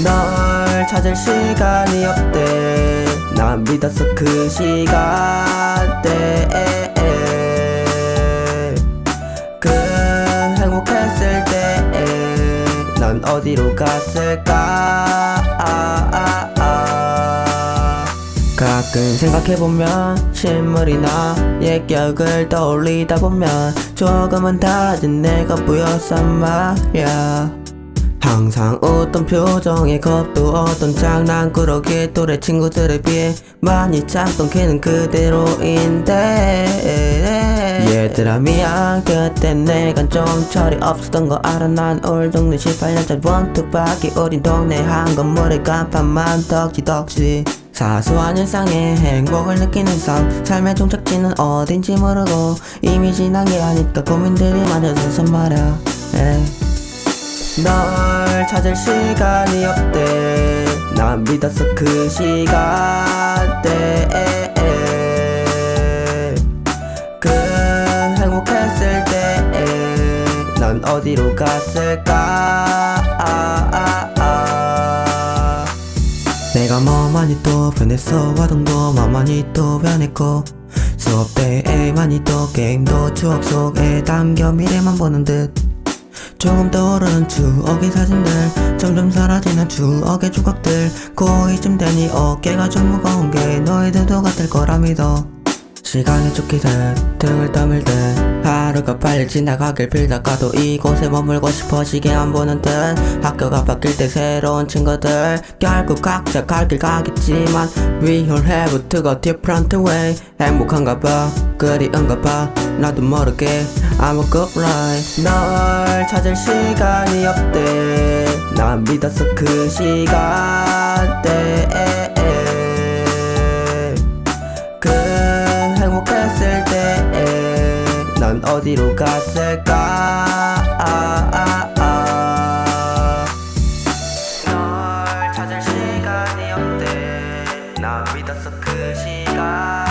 널 찾을 시간이 없대. 난 믿었어 그 시간대 그 행복했을 때난 어디로 갔을까. 가끔 생각해보면 실물이 나 옛 기억을 떠올리다 보면 조금은 달라진 내가 보였단 말야 항상 웃던 표정에 겁도 어떤 장난꾸러기 또래 친구들에 비해 많이 작던 걔는 그대로인데. 얘들아 미안. 그때 내가 좀 철이 없었던 거 알아? 난 올 동네 18년짜리 원투박이 우린 동네 한 건물에 간판만 덕지덕지. 사소한 일상에 행복을 느끼는 삶. 삶의 종착지는 어딘지 모르고 이미 지난 게 아닐까 고민들이 많아져서 말야. 널 찾을 시간이 없대. 난 믿었어 그 시간대 그 행복했을 때난 어디로 갔을까. 내가 뭐 많이 또 변했어. 와동도 뭐 많이 또 변했고 수업 때에 많이 또 게임도 추억 속에 담겨 미래만 보는 듯 조금 떠오르는 추억의 사진들 점점 사라지는 추억의 조각들. 고2쯤 되니 어깨가 좀 무거운 게 너희들도 같을 거라 믿어. 시간이 쫓기듯 등을 떠밀듯 하루가 빨리 지나가길 빌다가도 이곳에 머물고 싶어지게 안 보는 듯 학교가 바뀔 때 새로운 친구들 결국 각자 갈 길 가겠지만 We all have to go different way. 행복한가 봐 그리운가 봐 나도 모르게. I'm a good life. 널 찾을 시간이 없대. 난 믿었어 그 시간 어디로 갔을까 아, 아, 아. 널 찾을 시간이 없대 난 믿었어 그 시간